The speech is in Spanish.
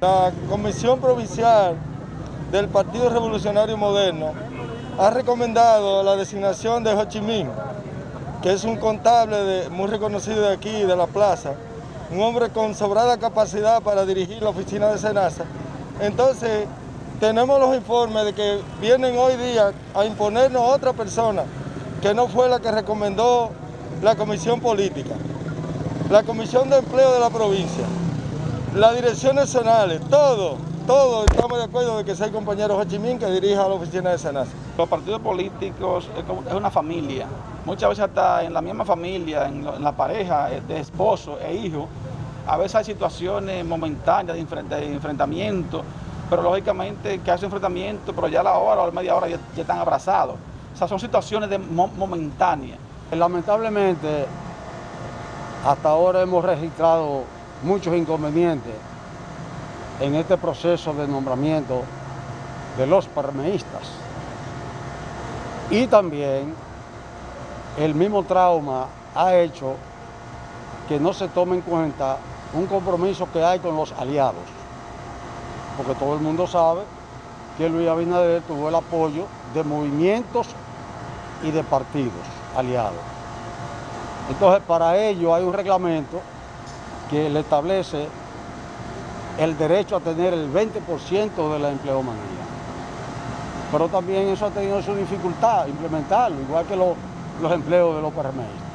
La Comisión Provincial del Partido Revolucionario Moderno ha recomendado la designación de Ho Chi Minh, que es un contable muy reconocido de aquí, de la plaza, un hombre con sobrada capacidad para dirigir la oficina de Senasa. Entonces, tenemos los informes de que vienen hoy día a imponernos otra persona que no fue la que recomendó la Comisión Política, la Comisión de Empleo de la provincia, las direcciones zonales, todo, todo estamos de acuerdo de que sea el compañero Ho Chi Minh que dirija la oficina de Senasa. Los partidos políticos es una familia, muchas veces hasta en la misma familia, en la pareja de esposo e hijo, a veces hay situaciones momentáneas de enfrentamiento, pero lógicamente que hace enfrentamiento, pero ya a la hora o a la media hora ya, están abrazados. O sea, son situaciones de momentáneas. Lamentablemente, hasta ahora hemos registrado muchos inconvenientes en este proceso de nombramiento de los permeístas. Y también el mismo trauma ha hecho que no se tome en cuenta un compromiso que hay con los aliados porque todo el mundo sabe que Luis Abinader tuvo el apoyo de movimientos y de partidos aliados. Entonces, para ello hay un reglamento que le establece el derecho a tener el 20% de la empleomanía. Pero también eso ha tenido su dificultad implementarlo, igual que los, empleos de los PRMistas.